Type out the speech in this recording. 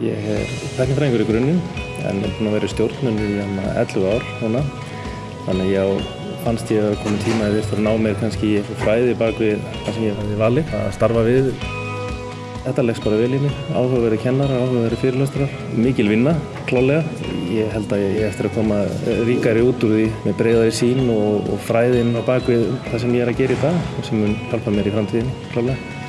Ég er teknifræðingur í grunninn en er búinn að vera í stjórnum í hérna 11 ár núna. Þannig ég á, fannst ég að komið tíma að þetta ná mér kannski í fræði bak við það sem ég hafði valið að starfa við. Þetta leggst bara vel í mig, áhugaverði kennarar, áhugaverði fyrirlöstrar, mikil vinna, klálega. Ég held að ég eftir að koma eh, ríkari út úr því með breyðari sín og, og fræðin á bak við það sem ég er að gera í dag og sem mun hjálpa mér í framtíðinni, klálega.